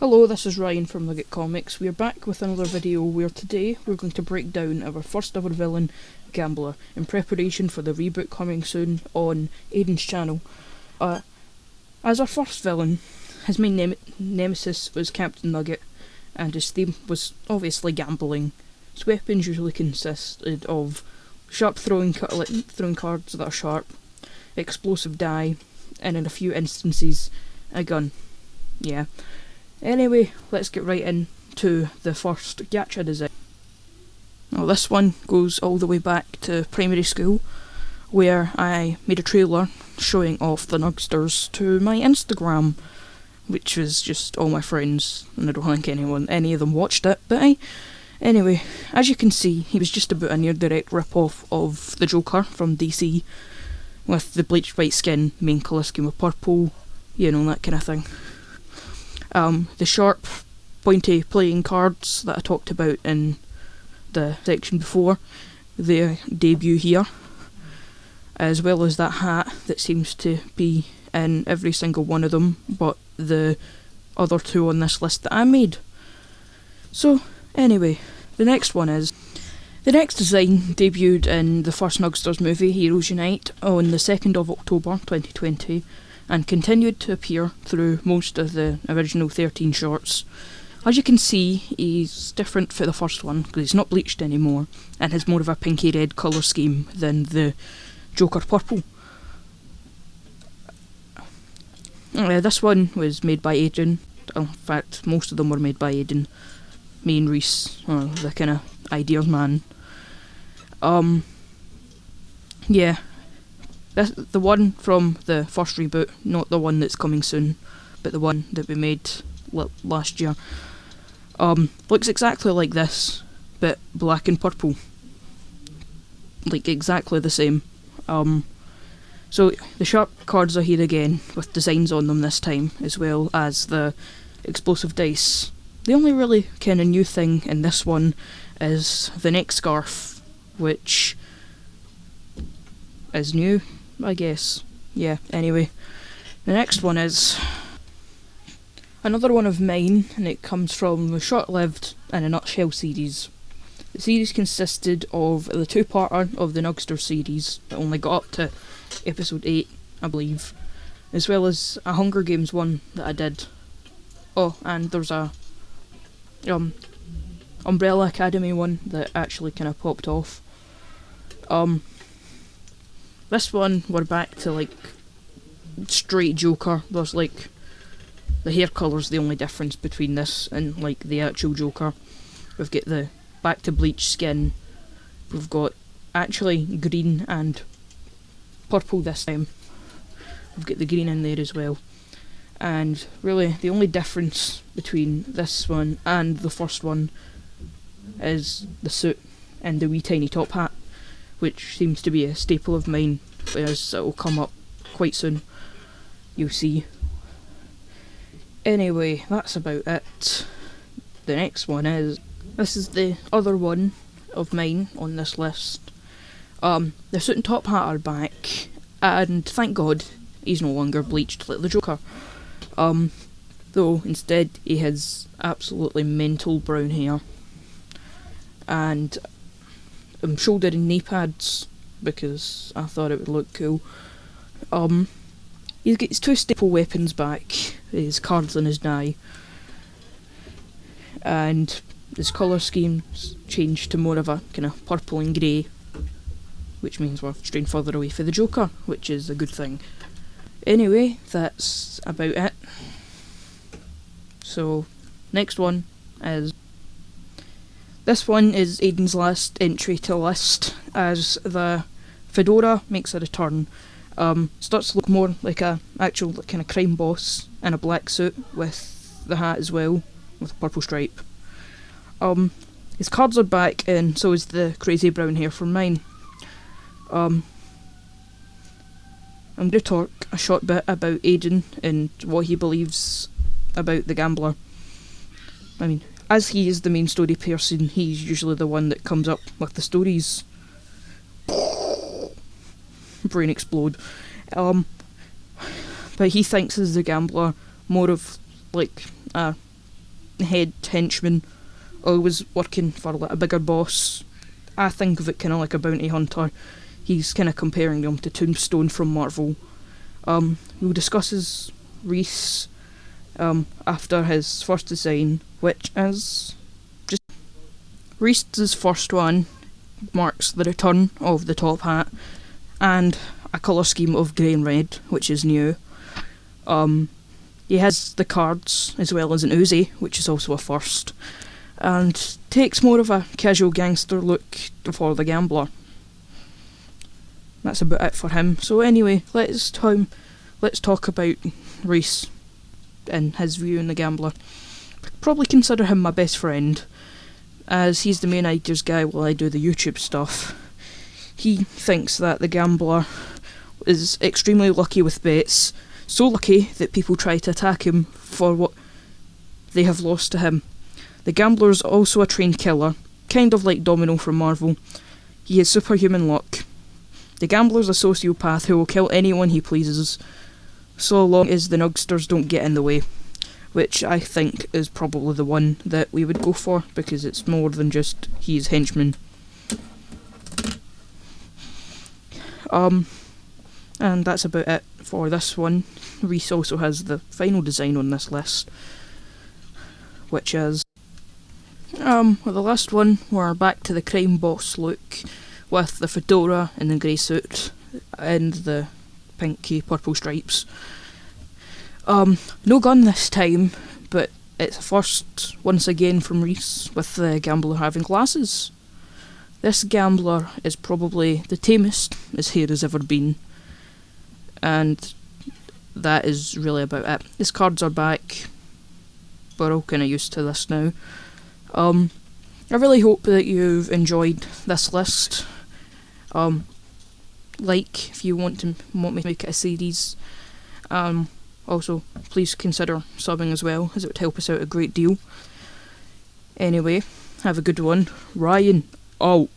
Hello, this is Ryan from Nugget Comics. We are back with another video where today we're going to break down our first ever villain, Gambler, in preparation for the reboot coming soon on Aiden's channel. Uh, as our first villain, his main nem nemesis was Captain Nugget, and his theme was obviously gambling. His weapons usually consisted of sharp throwing, throwing cards that are sharp, explosive die, and in a few instances, a gun. Yeah. Anyway, let's get right into the first gacha design. Now this one goes all the way back to primary school, where I made a trailer showing off the Nugsters to my Instagram, which was just all my friends, and I don't think anyone, any of them watched it, but I, anyway, as you can see, he was just about a near direct rip-off of the Joker from DC, with the bleached white skin, main colour scheme of purple, you know, that kind of thing. Um, the sharp, pointy playing cards that I talked about in the section before, their debut here, as well as that hat that seems to be in every single one of them, but the other two on this list that I made. So, anyway, the next one is. The next design debuted in the first Nugsters movie, Heroes Unite, on the 2nd of October 2020, and continued to appear through most of the original 13 shorts. As you can see, he's different for the first one because he's not bleached anymore and has more of a pinky red colour scheme than the Joker purple. Uh, this one was made by Aiden. In fact, most of them were made by Aiden. Me and Reese, uh, the kind of ideas man. Um, yeah, this, the one from the first reboot, not the one that's coming soon, but the one that we made last year, um, looks exactly like this, but black and purple. Like exactly the same. Um, so the sharp cards are here again, with designs on them this time, as well as the explosive dice. The only really kind of new thing in this one is the neck scarf, which is new, I guess. Yeah, anyway. The next one is another one of mine, and it comes from the Short Lived in a Nutshell series. The series consisted of the two-parter of the Nugster series, that only got up to episode 8, I believe, as well as a Hunger Games one that I did. Oh, and there's a um Umbrella Academy one that actually kind of popped off. Um, this one, we're back to like straight Joker. There's like the hair colour's the only difference between this and like the actual Joker. We've got the back to bleach skin. We've got actually green and purple this time. We've got the green in there as well. And really, the only difference between this one and the first one is the suit and the wee tiny top hat which seems to be a staple of mine, as it will come up quite soon. You'll see. Anyway, that's about it. The next one is this is the other one of mine on this list. Um, the suit and top hat are back, and thank God he's no longer bleached like the Joker. Um, though instead he has absolutely mental brown hair, and um, shoulder and knee pads because I thought it would look cool. Um, he gets two staple weapons back, his cards and his die, and his colour scheme's changed to more of a kind of purple and grey, which means we're straying further away for the Joker, which is a good thing. Anyway, that's about it. So, next one is this one is Aiden's last entry to list, as the fedora makes a return. Um, starts to look more like a actual kind of crime boss in a black suit with the hat as well, with a purple stripe. Um, his cards are back, and so is the crazy brown hair from mine. Um, I'm going to talk a short bit about Aiden and what he believes about the gambler. I mean, as he is the main story person, he's usually the one that comes up with the stories. Brain explode. Um, but he thinks as the gambler more of like a head henchman, always working for like a bigger boss. I think of it kind of like a bounty hunter. He's kind of comparing them to Tombstone from Marvel. Um, we'll discuss his Reese um, after his first design, which is just Reese's first one marks the return of the top hat and a colour scheme of grey and red, which is new. Um, he has the cards as well as an Uzi, which is also a first, and takes more of a casual gangster look for the gambler. That's about it for him. So anyway, let's let's talk about Reese and his view in the gambler. Probably consider him my best friend, as he's the main ideas guy while I do the YouTube stuff. He thinks that the gambler is extremely lucky with bets, so lucky that people try to attack him for what they have lost to him. The gambler is also a trained killer, kind of like Domino from Marvel. He has superhuman luck. The gambler's a sociopath who will kill anyone he pleases, so long as the nugsters don't get in the way. Which I think is probably the one that we would go for because it's more than just he's henchman. Um, and that's about it for this one. Reese also has the final design on this list, which is um well, the last one we're back to the crime boss look with the fedora and the grey suit and the pinky purple stripes. Um, no gun this time, but it's a first once again from Reese with the gambler having glasses. This gambler is probably the tamest his hair has ever been and that is really about it. His cards are back. We're all kind of used to this now. Um, I really hope that you've enjoyed this list. Um, like if you want to want me to make it a series. Um, also, please consider subbing as well, as it would help us out a great deal. Anyway, have a good one. Ryan, out.